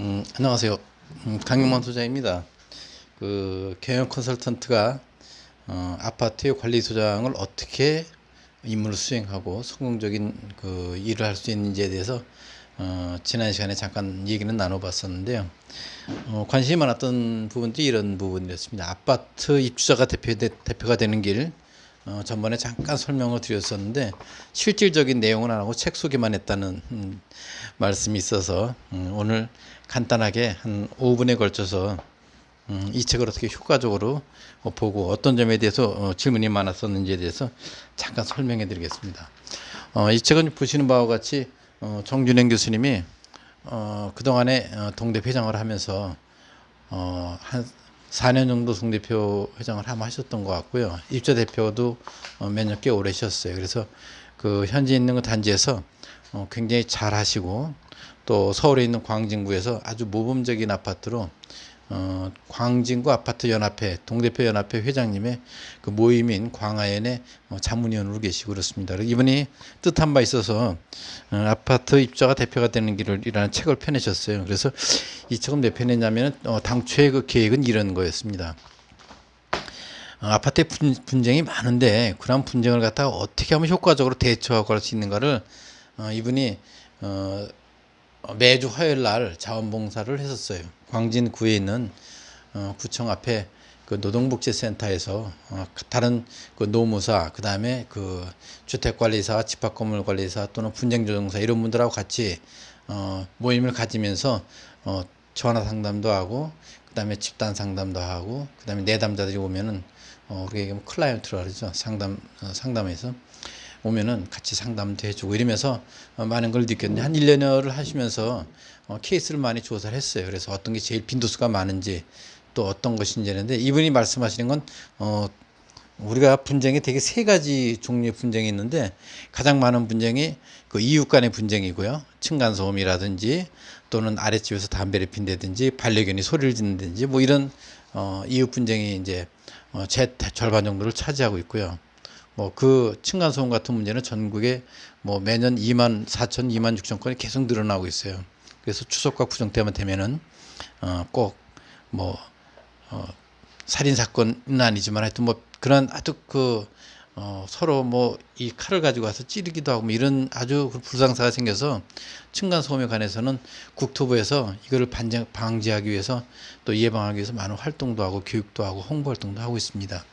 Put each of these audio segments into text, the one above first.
음, 안녕하세요. 음, 강용만 소장입니다. 그 경영 컨설턴트가 어, 아파트의 관리 소장을 어떻게 임무를 수행하고 성공적인 그 일을 할 수 있는지에 대해서 어, 지난 시간에 잠깐 얘기는 나눠봤었는데요. 어, 관심이 많았던 부분들이 이런 부분이었습니다. 아파트 입주자가 대표 대표가 되는 길 어, 전번에 잠깐 설명을 드렸었는데 실질적인 내용은 안 하고 책 소개만 했다는 음, 말씀이 있어서 음, 오늘 간단하게 한 5분에 걸쳐서 음, 이 책을 어떻게 효과적으로 어, 보고 어떤 점에 대해서 어, 질문이 많았었는지에 대해서 잠깐 설명해 드리겠습니다. 어, 이 책은 보시는 바와 같이 어, 정준행 교수님이 어, 그동안에 어, 동대 회장을 하면서 어, 한 4년 정도 송대표 회장을 한번 하셨던 것 같고요. 입자 대표도 어, 몇년 꽤 오래 하셨어요. 그래서 그 현재 있는 그 단지에서 어, 굉장히 잘 하시고 또 서울에 있는 광진구에서 아주 모범적인 아파트로 어, 광진구 아파트 연합회 동대표 연합회 회장님의 그 모임인 광화연의 어, 자문위원으로 계시고 그렇습니다. 이분이 뜻한 바 있어서 어, 아파트 입자가 대표가 되는 길을이라는 책을 펴내셨어요. 그래서 이 책은 왜 펴냈냐면 어, 당초의 그 계획은 이런 거였습니다. 어, 아파트에 분, 분쟁이 많은데 그런 분쟁을 갖다가 어떻게 하면 효과적으로 대처하고 할 수 있는가를 어, 이분이 어, 매주 화요일 날 자원봉사를 했었어요. 광진구에 있는 어, 구청 앞에 그 노동복지센터에서 어, 다른 그 노무사 그 다음에 그 주택관리사 집합건물관리사 또는 분쟁조정사 이런 분들하고 같이 어, 모임을 가지면서 어, 전화 상담도 하고 그 다음에 집단 상담도 하고 그 다음에 내담자들이 오면은 어, 우리가 얘기하면 클라이언트라 그러죠 상담 어, 상담에서 오면은 같이 상담도 해주고 이러면서 어, 많은 걸 느꼈는데 한 1년여를 하시면서 어, 케이스를 많이 조사를 했어요. 그래서 어떤 게 제일 빈도수가 많은지 또 어떤 것인지 하는데 이분이 말씀하시는 건 어, 우리가 분쟁이 되게 세 가지 종류의 분쟁이 있는데 가장 많은 분쟁이 그 이웃 간의 분쟁이고요. 층간소음이라든지 또는 아랫집에서 담배를 핀다든지 반려견이 소리를 짓는다든지 뭐 이런 어, 이웃 분쟁이 이제 어, 제 절반 정도를 차지하고 있고요. 뭐 그 층간소음 같은 문제는 전국에 뭐 매년 2만 4천, 2만 6천 건이 계속 늘어나고 있어요. 그래서 추석과 구정 때만 되면은 어 꼭뭐 어 살인 사건은 아니지만 하여튼 뭐 그런 아주 그 어, 서로 뭐 이 칼을 가지고 와서 찌르기도 하고 뭐 이런 아주 그 불상사가 생겨서 층간 소음에 관해서는 국토부에서 이거를 반장, 방지하기 위해서 또 예방하기 위해서 많은 활동도 하고 교육도 하고 홍보 활동도 하고 있습니다.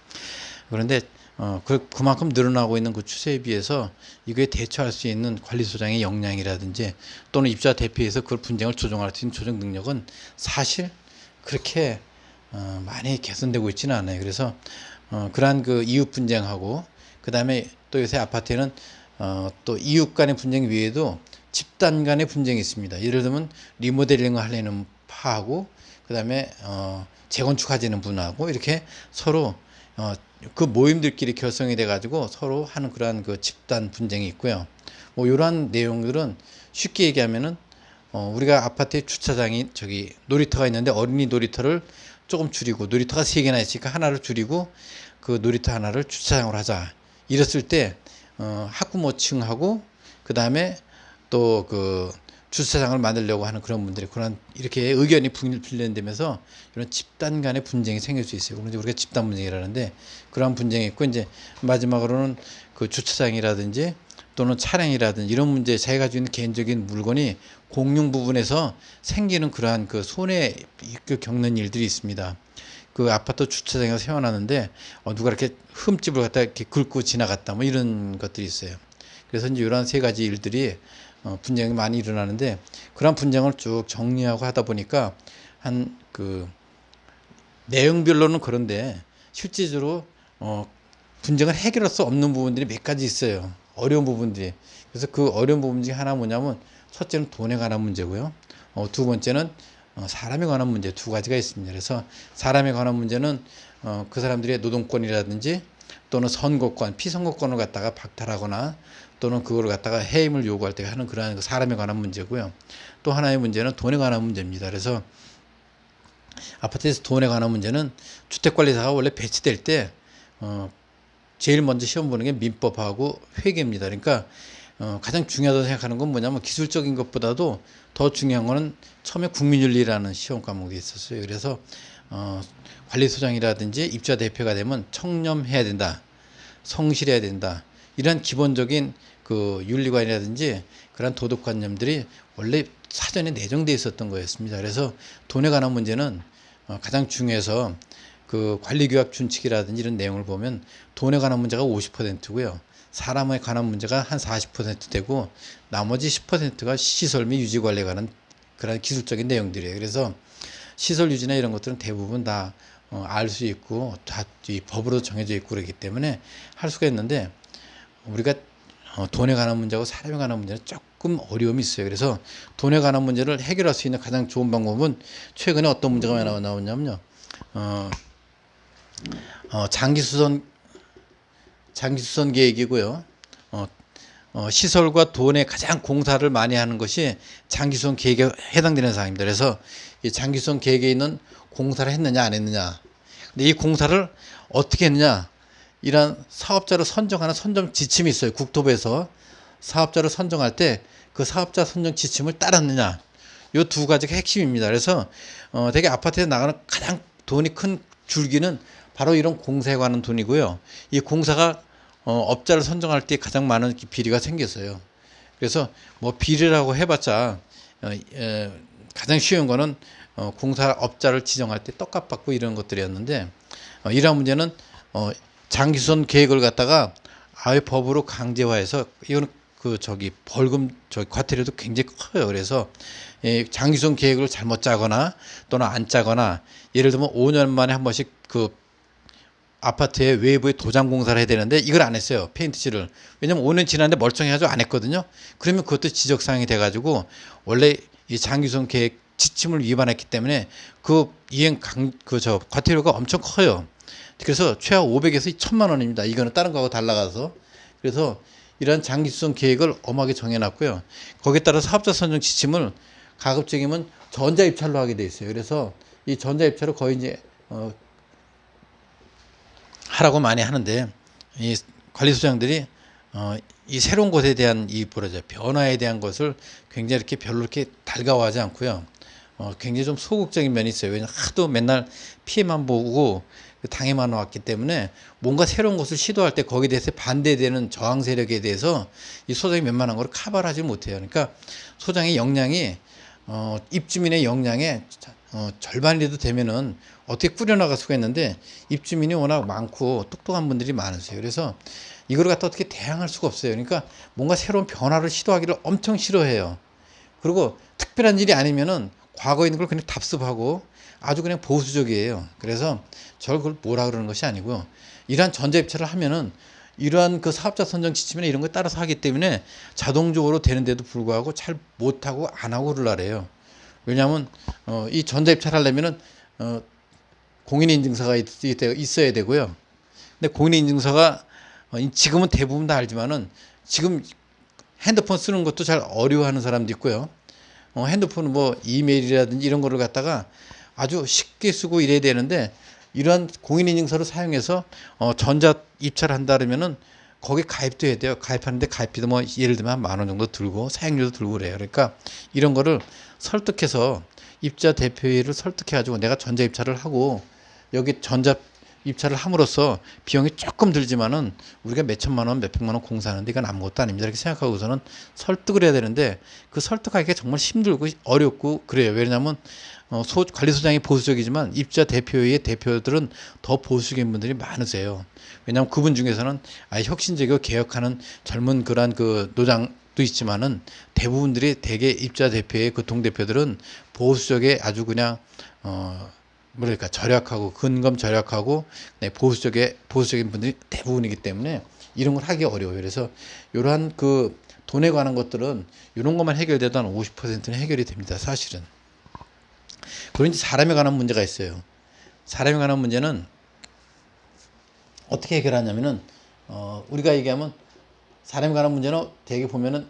그런데 어, 그, 그만큼 늘어나고 있는 그 추세에 비해서 이거에 대처할 수 있는 관리소장의 역량이라든지 또는 입자 대표에서 그걸 분쟁을 조정할 수 있는 조정 능력은 사실 그렇게 어, 많이 개선되고 있지는 않아요. 그래서 어, 그러한 그 이웃 분쟁하고 그 다음에 또 요새 아파트에는 어, 또 이웃 간의 분쟁 외에도 집단 간의 분쟁이 있습니다. 예를 들면 리모델링을 하려는 파하고 그 다음에 어, 재건축하지는 분하고 이렇게 서로 어, 그 모임들끼리 결성이 돼 가지고 서로 하는 그러한 그 집단 분쟁이 있고요. 뭐 이러한 내용들은 쉽게 얘기하면은 어, 우리가 아파트에 주차장이 저기 놀이터가 있는데 어린이 놀이터를 조금 줄이고 놀이터가 세 개나 있으니까 하나를 줄이고 그 놀이터 하나를 주차장으로 하자. 이랬을 때 어, 학부모층하고 그 다음에 또그 주차장을 만들려고 하는 그런 분들이 그런 이렇게 의견이 분열되면서 이런 집단 간의 분쟁이 생길 수 있어요. 그런데 우리가 집단 분쟁이라는데 그런 분쟁이 있고 이제 마지막으로는 그 주차장이라든지 또는 차량이라든지 이런 문제 자기가 가지고 있는 개인적인 물건이 공용 부분에서 생기는 그러한 그 손해 겪는 일들이 있습니다. 그 아파트 주차장에서 세워놨는데 어, 누가 이렇게 흠집을 갖다 이렇게 긁고 지나갔다 뭐 이런 것들이 있어요. 그래서 이제 이런 세 가지 일들이 어, 분쟁이 많이 일어나는데 그런 분쟁을 쭉 정리하고 하다 보니까 한 그 내용별로는 그런데 실질적으로 어, 분쟁을 해결할 수 없는 부분들이 몇 가지 있어요. 어려운 부분들이. 그래서 그 어려운 부분 중에 하나 뭐냐면 첫째는 돈에 관한 문제고요. 어, 두 번째는 어, 사람에 관한 문제 두 가지가 있습니다. 그래서 사람에 관한 문제는 어, 그 사람들의 노동권이라든지 또는 선거권, 피선거권을 갖다가 박탈하거나 또는 그걸 갖다가 해임을 요구할 때 하는 그러한 그 사람에 관한 문제고요. 또 하나의 문제는 돈에 관한 문제입니다. 그래서 아파트에서 돈에 관한 문제는 주택관리사가 원래 배치될 때 어, 제일 먼저 시험 보는 게 민법하고 회계입니다. 그러니까 어, 가장 중요하다고 생각하는 건 뭐냐면 기술적인 것보다도 더 중요한 거는 처음에 국민윤리라는 시험 과목이 있었어요. 그래서 어, 관리소장이라든지 입자 대표가 되면 청렴해야 된다, 성실해야 된다. 이런 기본적인 그 윤리관이라든지 그런 도덕관념들이 원래 사전에 내정돼 있었던 거였습니다. 그래서 돈에 관한 문제는 어, 가장 중요해서 그 관리교육 준칙이라든지 이런 내용을 보면 돈에 관한 문제가 50%고요. 사람에 관한 문제가 한 40% 되고 나머지 10%가 시설 및 유지 관리에 관한 그런 기술적인 내용들이에요. 그래서 시설 유지나 이런 것들은 대부분 다 알 수 있고 다이 법으로 정해져 있고 그렇기 때문에 할 수가 있는데 우리가 어, 돈에 관한 문제하고 사람에 관한 문제는 조금 어려움이 있어요. 그래서 돈에 관한 문제를 해결할 수 있는 가장 좋은 방법은 최근에 어떤 문제가 많이 나오- 나오냐면요. 어, 어, 장기수선 장기수선 계획이고요. 어, 어, 시설과 돈에 가장 공사를 많이 하는 것이 장기수선 계획에 해당되는 사항입니다. 그래서 이 장기수선 계획에 있는 공사를 했느냐 안 했느냐. 근데 이 공사를 어떻게 했느냐. 이런 사업자를 선정하는 선정 지침이 있어요. 국토부에서 사업자를 선정할 때 그 사업자 선정 지침을 따랐느냐. 요두 가지가 핵심입니다. 그래서 어, 되게 아파트에 나가는 가장 돈이 큰 줄기는 바로 이런 공사에 관한 돈이고요. 이 공사가 어, 업자를 선정할 때 가장 많은 비리가 생겼어요. 그래서 뭐 비리라고 해봤자 어, 에, 가장 쉬운 거는 어, 공사 업자를 지정할 때 떡값 받고 이런 것들이었는데 어, 이러한 문제는 어, 장기선 계획을 갖다가 아예 법으로 강제화해서 이거는 그 저기 벌금 저 과태료도 굉장히 커요. 그래서 예, 장기선 계획을 잘못 짜거나 또는 안 짜거나 예를 들면 5년 만에 한 번씩 그 아파트의 외부에 도장 공사를 해야 되는데 이걸 안 했어요. 페인트 칠을. 왜냐면 5년 지났는데 멀쩡해가지고 안 했거든요. 그러면 그것도 지적사항이 돼가지고 원래 이 장기선 계획 지침을 위반했기 때문에 그 이행 강, 그 저 과태료가 엄청 커요. 그래서 최하 500에서 1000만 원입니다. 이거는 다른 거하고 달라가서. 그래서 이런 장기수선 계획을 엄하게 정해놨고요. 거기에 따라 사업자 선정 지침을 가급적이면 전자 입찰로 하게 돼 있어요. 그래서 이 전자 입찰을 거의 이제 어, 하라고 많이 하는데 이 관리소장들이 어, 이 새로운 것에 대한 이 뭐라죠 변화에 대한 것을 굉장히 이렇게 별로 이렇게 달가워하지 않고요. 어, 굉장히 좀 소극적인 면이 있어요. 왜냐 하도 맨날 피해만 보고 그 당해만 왔기 때문에 뭔가 새로운 것을 시도할 때 거기에 대해서 반대되는 저항 세력에 대해서 이 소장이 웬만한 걸 커버를 하지 못해요. 그러니까 소장의 역량이 어, 입주민의 역량의 어, 절반이라도 되면은 어떻게 꾸려나갈 수가 있는데 입주민이 워낙 많고 똑똑한 분들이 많으세요. 그래서 이걸 갖다 어떻게 대항할 수가 없어요. 그러니까 뭔가 새로운 변화를 시도하기를 엄청 싫어해요. 그리고 특별한 일이 아니면은 과거에 있는 걸 그냥 답습하고 아주 그냥 보수적이에요. 그래서 저를 그걸 뭐라 그러는 것이 아니고요. 이러한 전자입찰을 하면은 이러한 그 사업자 선정 지침이나 이런 거에 따라서 하기 때문에 자동적으로 되는데도 불구하고 잘 못하고 안 하고 그러라래요. 왜냐하면 어, 이 전자입찰 하려면은 어, 공인인증서가 있, 있어야 되고요. 근데 공인인증서가 어, 지금은 대부분 다 알지만은 지금 핸드폰 쓰는 것도 잘 어려워하는 사람도 있고요. 어, 핸드폰 뭐 이메일이라든지 이런 거를 갖다가 아주 쉽게 쓰고 이래야 되는데 이러한 공인인증서를 사용해서 어, 전자 입찰을 한다 그러면은 거기 가입도 해야 돼요. 가입하는데 가입비도 뭐 예를 들면 만 원 정도 들고 사용료도 들고 그래요. 그러니까 이런 거를 설득해서 입자 대표회를 설득해 가지고 내가 전자 입찰을 하고 여기 전자 입찰을 함으로써 비용이 조금 들지만은 우리가 몇 천만 원, 몇 백만 원 공사하는데 이건 아무것도 아닙니다. 이렇게 생각하고서는 설득을 해야 되는데 그 설득하기가 정말 힘들고 어렵고 그래요. 왜냐하면 어, 소, 관리소장이 보수적이지만 입자 대표회의 대표들은 더 보수적인 분들이 많으세요. 왜냐하면 그분 중에서는 아 혁신적이고 개혁하는 젊은 그러한 그 노장 도 있지만은 대부분들이 대개 입자 대표의 그 동대표들은 보수적에 아주 그냥 어 뭐랄까 절약하고 근검 절약하고 네, 보수적에 보수적인 분들이 대부분이기 때문에 이런 걸 하기 어려워요. 그래서 이러한 그 돈에 관한 것들은 이런 것만 해결돼도 한 50%는 해결이 됩니다. 사실은. 이제 사람에 관한 문제가 있어요. 사람에 관한 문제는 어떻게 해결하냐면은 어, 우리가 얘기하면 사람에 관한 문제는 대개 보면은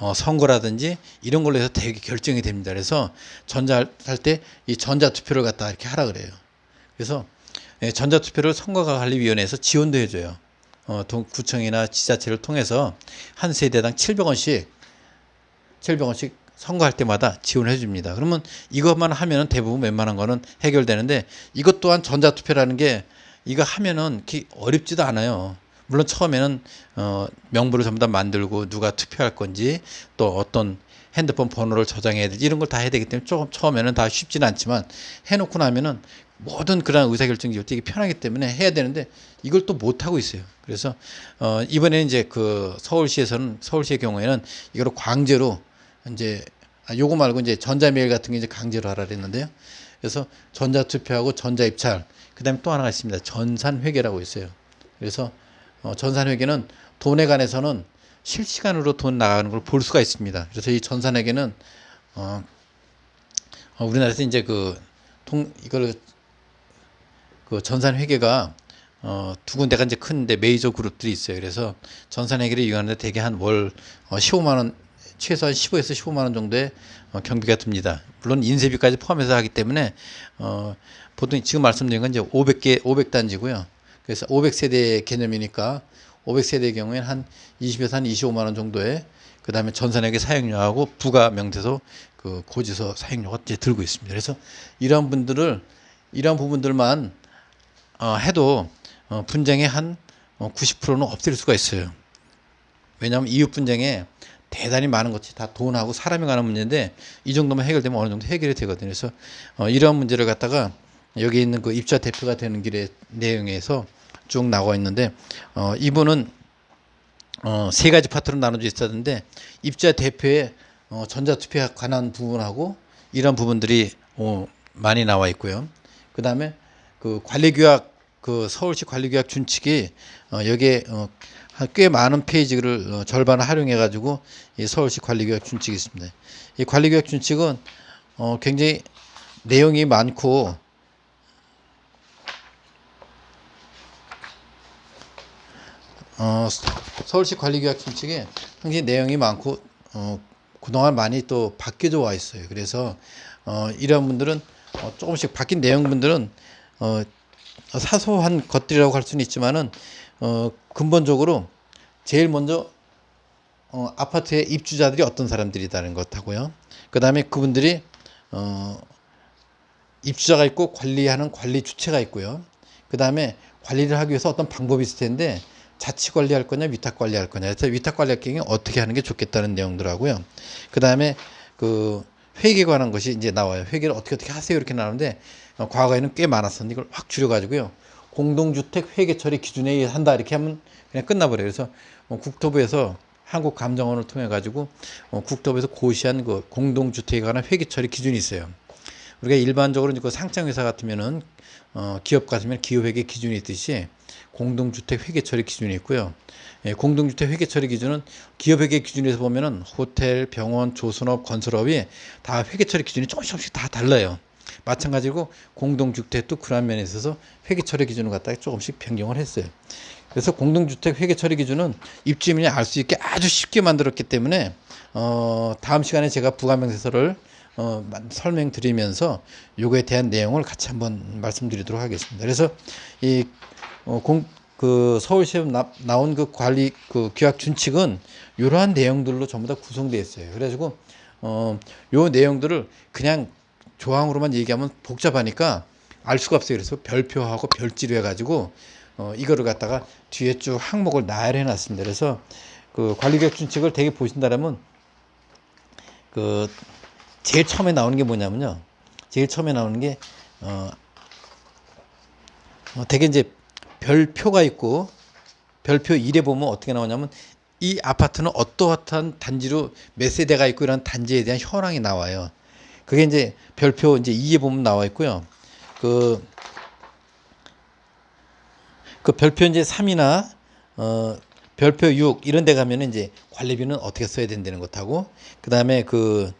어, 선거라든지 이런 걸로 해서 되게 결정이 됩니다. 그래서 전자할 때 이 전자투표를 갖다 이렇게 하라 그래요. 그래서 예, 전자투표를 선거관리위원회에서 지원도 해줘요. 어, 동- 구청이나 지자체를 통해서 한 세대당 700원씩 700원씩 선거할 때마다 지원해 줍니다. 그러면 이것만 하면은 대부분 웬만한 거는 해결되는데 이것 또한 전자투표라는 게 이거 하면은 기- 어렵지도 않아요. 물론 처음에는 어, 명부를 전부 다 만들고 누가 투표할 건지 또 어떤 핸드폰 번호를 저장해야 되지 이런 걸 다 해야 되기 때문에 조금 처음에는 다 쉽지는 않지만 해놓고 나면은 모든 그런 의사결정이 되게 편하기 때문에 해야 되는데 이걸 또 못하고 있어요. 그래서 어, 이번에 이제 그 서울시에서는 서울시의 경우에는 이거를 강제로 이제 아, 요거 말고 이제 전자메일 같은 게 이제 강제로 하라 그랬는데요. 그래서 전자투표하고 전자입찰 그다음에 또 하나가 있습니다. 전산회계라고 있어요. 그래서 어, 전산회계는 돈에 관해서는 실시간으로 돈 나가는 걸 볼 수가 있습니다. 그래서 이 전산회계는 어, 어, 우리나라에서 이제 그 통 이걸 그 전산회계가 어, 두 군데가 이제 큰데 메이저 그룹들이 있어요. 그래서 전산회계를 이용하는데 대개 한월 어, 15만 원 최소한 15에서 15만 원 정도의 어, 경비가 듭니다. 물론 인쇄비까지 포함해서 하기 때문에 어, 보통 지금 말씀드린 건 이제 500개 500단지고요. 그래서 500세대 개념이니까 500세대의 경우에는 한 20에서 한 25만 원 정도의 그다음에 전산회계 사용료하고 부가 명세서 그 고지서 사용료가 이제 들고 있습니다. 그래서 이러한 분들을 이러한 부분들만 어, 해도 어, 분쟁의 한 어, 90%는 없앨 수가 있어요. 왜냐하면 이웃 분쟁에 대단히 많은 것이 다 돈하고 사람이 가는 문제인데 이 정도만 해결되면 어느 정도 해결이 되거든요. 그래서 어, 이러한 문제를 갖다가 여기 있는 그 입자 대표가 되는 길의 내용에서 쭉 나와 있는데 어, 이분은 어, 세 가지 파트로 나눠져 있었는데 입자 대표의 어, 전자투표에 관한 부분하고 이런 부분들이 어, 많이 나와 있고요. 그 다음에 그 관리규약 그 서울시 관리규약 준칙이 어, 여기에 어, 한꽤 많은 페이지를 어, 절반을 활용해 가지고 이 서울시 관리규약 준칙이 있습니다. 이 관리규약 준칙은 어, 굉장히 내용이 많고 어, 서울시 관리규약 준칙에 굉장히 내용이 많고 어, 그동안 많이 또 바뀌어져 와 있어요. 그래서 어, 이런 분들은 어, 조금씩 바뀐 내용분들은 어, 사소한 것들이라고 할 수는 있지만은 어, 근본적으로 제일 먼저 어, 아파트의 입주자들이 어떤 사람들이다는 것하고요. 그 다음에 그분들이 어, 입주자가 있고 관리하는 관리 주체가 있고요. 그 다음에 관리를 하기 위해서 어떤 방법이 있을 텐데 자치 관리할 거냐 위탁 관리할 거냐 위탁 관리할 경우에 어떻게 하는 게 좋겠다는 내용들하고요. 그 다음에 그 회계에 관한 것이 이제 나와요. 회계를 어떻게 어떻게 하세요 이렇게 나오는데 어, 과거에는 꽤 많았었는데 이걸 확 줄여 가지고요. 공동주택 회계 처리 기준에 의해 한다 이렇게 하면 그냥 끝나버려요. 그래서 어, 국토부에서 한국감정원을 통해 가지고 어, 국토부에서 고시한 그 공동주택에 관한 회계 처리 기준이 있어요. 우리가 일반적으로 그 상장회사 같으면은 어, 기업 같으면 기업회계 기준이 있듯이 공동주택 회계 처리 기준이 있고요. 예, 공동주택 회계 처리 기준은 기업회계 기준에서 보면은 호텔, 병원, 조선업, 건설업이 다 회계 처리 기준이 조금씩 조금씩 다 달라요. 마찬가지고 공동주택도 그런 면에 있어서 회계 처리 기준을 갖다가 조금씩 변경을 했어요. 그래서 공동주택 회계 처리 기준은 입주민이 알 수 있게 아주 쉽게 만들었기 때문에 어, 다음 시간에 제가 부가명세서를 어, 마- 설명드리면서 요거에 대한 내용을 같이 한번 말씀드리도록 하겠습니다. 그래서 이 어, 공, 그 서울시에 나, 나온 그 관리 그 규약 준칙은 이러한 내용들로 전부 다 구성되어 있어요. 그래가지고 어, 요 내용들을 그냥 조항으로만 얘기하면 복잡하니까 알 수가 없어요. 그래서 별표하고 별지로 해가지고 어, 이거를 갖다가 뒤에 쭉 항목을 나열해 놨습니다. 그래서 그 관리계획 준칙을 되게 보신다라면 그 제일 처음에 나오는 게 뭐냐면요. 제일 처음에 나오는 게 어, 어 되게 이제 별표가 있고 별표 1에 보면 어떻게 나오냐면 이 아파트는 어떠한 단지로 몇 세대가 있고 이런 단지에 대한 현황이 나와요. 그게 이제 별표 이제 2에 보면 나와 있고요. 그, 그 별표 이제 3이나 어, 별표 6 이런 데 가면은 이제 관리비는 어떻게 써야 된다는 것하고 그다음에 그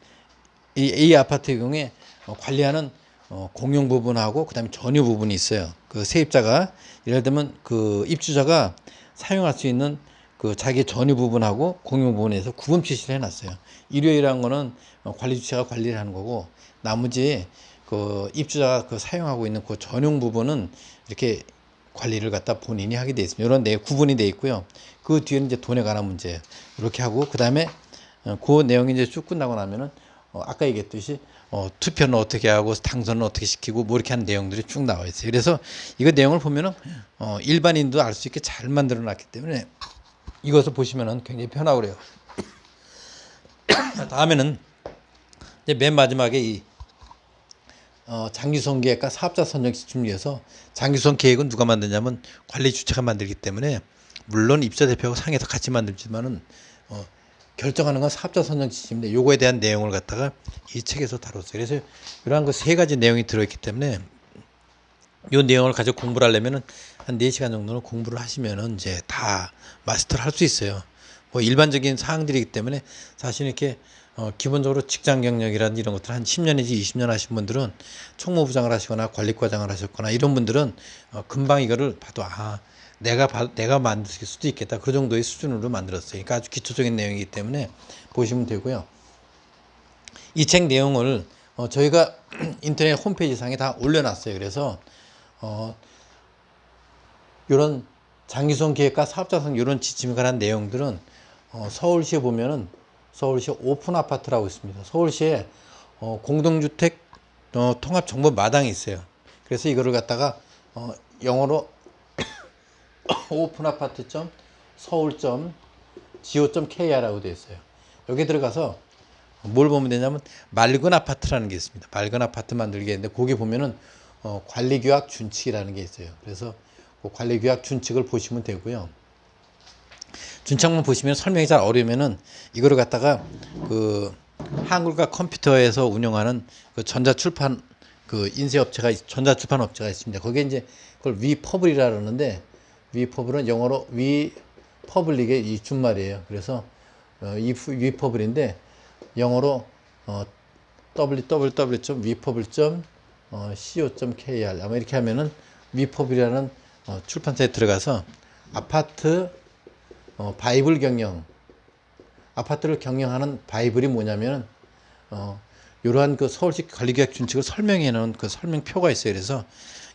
이, 이 아파트의 경우에 어, 관리하는 어, 공용 부분하고 그 다음에 전유 부분이 있어요. 그 세입자가 예를 들면 그 입주자가 사용할 수 있는 그 자기 전유 부분하고 공용 부분에서 구분 표시를 해놨어요. 일요일이라는 거는 어, 관리 주체가 관리를 하는 거고 나머지 그 입주자가 그 사용하고 있는 그 전용 부분은 이렇게 관리를 갖다 본인이 하게 돼 있습니다. 이런 내 구분이 돼 있고요. 그 뒤에는 이제 돈에 관한 문제 이렇게 하고 그 다음에 어, 그 내용이 이제 쭉 끝나고 나면은 어, 아까 얘기했듯이 어, 투표는 어떻게 하고 당선은 어떻게 시키고 뭐 이렇게 하는 내용들이 쭉 나와 있어요. 그래서 이거 내용을 보면은 어, 일반인도 알 수 있게 잘 만들어 놨기 때문에 이것을 보시면은 굉장히 편하고 그래요. 다음에는 이제 맨 마지막에 이 어, 장기선 계획과 사업자 선정 시점 위해서 장기선 계획은 누가 만드냐면 관리 주체가 만들기 때문에 물론 입사 대표하고 상에서 같이 만들지만은 어, 결정하는 건 사업자 선정 지침인데 요거에 대한 내용을 갖다가 이 책에서 다뤘어요. 그래서 이러한 그 세 가지 내용이 들어있기 때문에 요 내용을 가지고 공부를 하려면은 한 4시간 정도는 공부를 하시면은 이제 다 마스터를 할 수 있어요. 뭐 일반적인 사항들이기 때문에 사실 이렇게 어, 기본적으로 직장 경력이라든지 이런 것들 한 10년 내지 20년 하신 분들은 총무부장을 하시거나 관리과장을 하셨거나 이런 분들은 어, 금방 이거를 봐도 아 내가 바, 내가 만들 수도 있겠다 그 정도의 수준으로 만들었어요. 그러니까 아주 기초적인 내용이기 때문에 보시면 되고요. 이 책 내용을 어, 저희가 인터넷 홈페이지 상에 다 올려놨어요. 그래서 어, 이런 장기수선 계획과 사업자 선정 이런 지침에 관한 내용들은 어, 서울시에 보면은 서울시 오픈 아파트라고 있습니다. 서울시에 어, 공동주택 어, 통합 정보 마당이 있어요. 그래서 이거를 갖다가 어, 영어로 오픈 아파트 점 서울 점 go 점 kr라고 되어 있어요. 여기 들어가서 뭘 보면 되냐면 맑은 아파트라는 게 있습니다. 맑은 아파트 만들기 했는데 거기 보면은 어, 관리규약 준칙이라는 게 있어요. 그래서 그 관리규약 준칙을 보시면 되고요. 준칙만 보시면 설명이 잘 어려우면은 이거를 갖다가 그 한글과 컴퓨터에서 운영하는 그 전자출판 그 인쇄업체가 있- 전자출판 업체가 있습니다. 거기에 이제 그걸 위퍼블이라 그러는데 위퍼블은 영어로 we public의 이 준말이에요. 그래서 어, 위퍼블인데 영어로 어, www.위퍼블.co.kr 아마 이렇게 하면은 위퍼블이라는 어, 출판사에 들어가서 아파트 어, 바이블 경영 아파트를 경영하는 바이블이 뭐냐면은 어, 이러한 그 서울시 관리계획 준칙을 설명해 놓은 그 설명표가 있어요. 그래서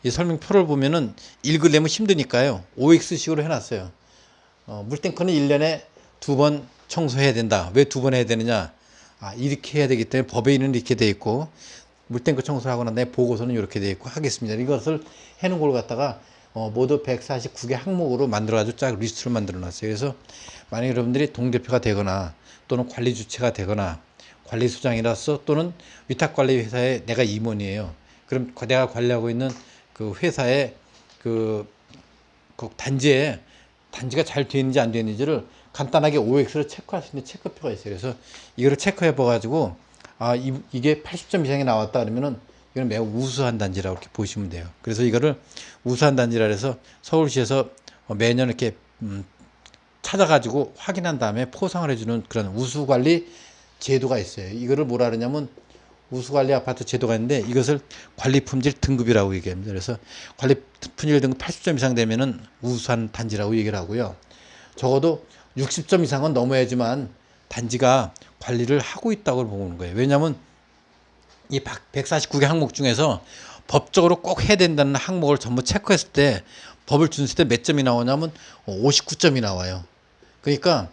이 설명표를 보면은 읽으려면 힘드니까요. OX식으로 해놨어요. 어, 물탱크는 1년에 두 번 청소해야 된다. 왜 두 번 해야 되느냐? 아, 이렇게 해야 되기 때문에 법에는 이렇게 돼 있고 물탱크 청소를 하고 난 다음에 보고서는 이렇게 돼 있고 하겠습니다. 이것을 해놓은 걸 갖다가 어, 모두 149개 항목으로 만들어가지고 쫙 리스트를 만들어 놨어요. 그래서 만약 여러분들이 동대표가 되거나 또는 관리 주체가 되거나 관리소장이라서 또는 위탁관리회사에 내가 임원이에요. 그럼 내가 관리하고 있는 그 회사의 그, 그 단지에 단지가 잘 되어 있는지 안 되어 있는지를 간단하게 OX로 체크할 수 있는 체크표가 있어요. 그래서 이거를 체크해 봐 가지고 아 이, 이게 80점 이상이 나왔다 그러면은 이건 매우 우수한 단지라고 이렇게 보시면 돼요. 그래서 이거를 우수한 단지라 해서 서울시에서 어, 매년 이렇게 음, 찾아가지고 확인한 다음에 포상을 해주는 그런 우수관리 제도가 있어요. 이거를 뭐라 그러냐면 우수관리 아파트 제도가 있는데 이것을 관리품질 등급이라고 얘기합니다. 그래서 관리품질 등급 80점 이상 되면은 우수한 단지라고 얘기를 하고요. 적어도 60점 이상은 넘어야지만 단지가 관리를 하고 있다고 보는 거예요. 왜냐하면 이 149개 항목 중에서 법적으로 꼭 해야 된다는 항목을 전부 체크했을 때 법을 준수할 때 몇 점이 나오냐면 59점이 나와요. 그러니까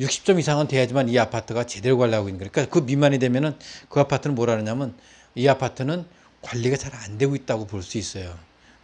60점 이상은 돼야지만 이 아파트가 제대로 관리하고 있는 거예요. 그러니까 그 미만이 되면은 그 아파트는 뭐라 그러냐면 이 아파트는 관리가 잘 안 되고 있다고 볼 수 있어요.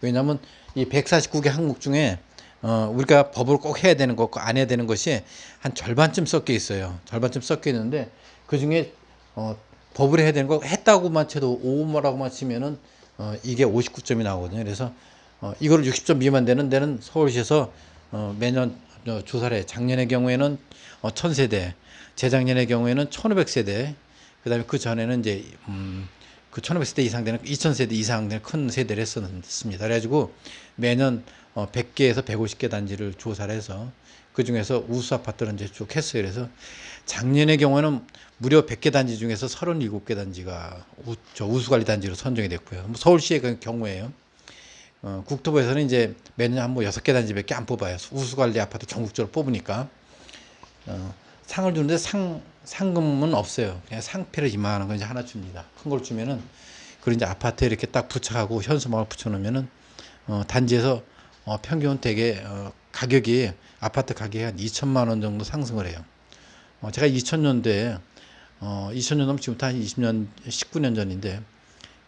왜냐하면 이 149개 항목 중에 어, 우리가 법을 꼭 해야 되는 것과 안 해야 되는 것이 한 절반쯤 섞여 있어요. 절반쯤 섞여 있는데 그 중에 어, 법을 해야 되는 거 했다고만 쳐도 5뭐라고만 치면은 어, 이게 59점이 나오거든요. 그래서 어, 이거를 60점 미만 되는 데는 서울시에서 어, 매년 어, 조사를 해. 작년의 경우에는 어, 1000세대, 재작년의 경우에는 1500세대, 그 다음에 그 전에는 이제, 음, 그 1500세대 이상 되는 2000세대 이상 되는 큰 세대를 했었습니다. 그래가지고 매년 어, 100개에서 150개 단지를 조사를 해서 그 중에서 우수 아파트를 이제 쭉 했어요. 그래서 작년의 경우에는 무려 100개 단지 중에서 37개 단지가 우, 저 우수관리 단지로 선정이 됐고요. 뭐 서울시의 그 경우에요. 어, 국토부에서는 이제 매년 한뭐 여섯 개 단지밖에 안 뽑아요. 우수관리 아파트 전국적으로 뽑으니까 어, 상을 주는데 상 상금은 없어요. 그냥 상패를 이만한 거 이제 하나 줍니다. 큰 걸 주면은 그리고 이제 아파트에 이렇게 딱 부착하고 현수막을 붙여놓으면은 어, 단지에서 어, 평균 대개 어, 가격이 아파트 가격이 한 2천만 원 정도 상승을 해요. 어, 제가 2000년대에 어, 2000년도면 지금부터 한 20년 19년 전인데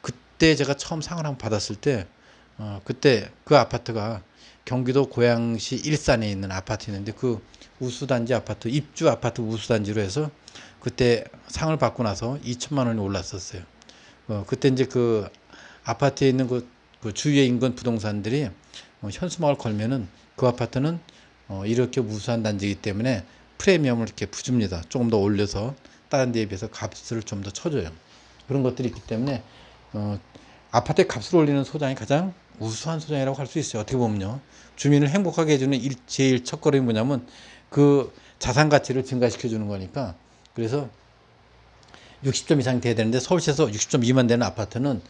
그때 제가 처음 상을 한번 받았을 때 어, 그때 그 아파트가 경기도 고양시 일산에 있는 아파트였는데 그 우수단지 아파트 입주 아파트 우수단지로 해서 그때 상을 받고 나서 2천만 원이 올랐었어요. 어, 그때 이제 그 아파트에 있는 그, 그 주위에 인근 부동산들이 어, 현수막을 걸면은 그 아파트는 어, 이렇게 우수한 단지이기 때문에 프리미엄을 이렇게 부줍니다. 조금 더 올려서 다른 데에 비해서 값을 좀 더 쳐줘요. 그런 것들이 있기 때문에 어, 아파트의 값을 올리는 소장이 가장 우수한 소장이라고 할 수 있어요. 어떻게 보면요. 주민을 행복하게 해주는 일, 제일 첫걸음이 뭐냐면 그 자산 가치를 증가시켜 주는 거니까 그래서 60점 이상이 돼야 되는데 서울시에서 60점 미만 되는 아파트는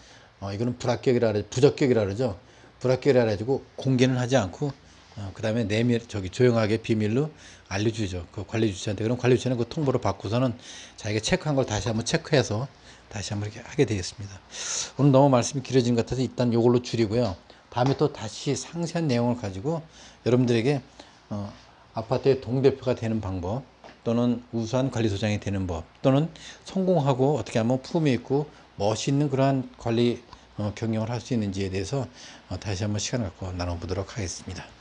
어, 이거는 불합격이라 그래 부적격이라 그러죠. 불합격이라 가지고 공개는 하지 않고 어, 그 다음에 내밀 저기 조용하게 비밀로 알려주죠. 그 관리 주체한테 그럼 관리 주체는 그 통보를 받고서는 자기가 체크한 걸 다시 한번 체크해서 다시 한번 이렇게 하게 되겠습니다. 오늘 너무 말씀이 길어진 것 같아서 일단 이걸로 줄이고요. 다음에 또 다시 상세한 내용을 가지고 여러분들에게 어, 아파트의 동대표가 되는 방법 또는 우수한 관리소장이 되는 법 또는 성공하고 어떻게 하면 품위 있고 멋있는 그러한 관리 어, 경영을 할 수 있는지에 대해서 어, 다시 한번 시간을 갖고 나눠보도록 하겠습니다.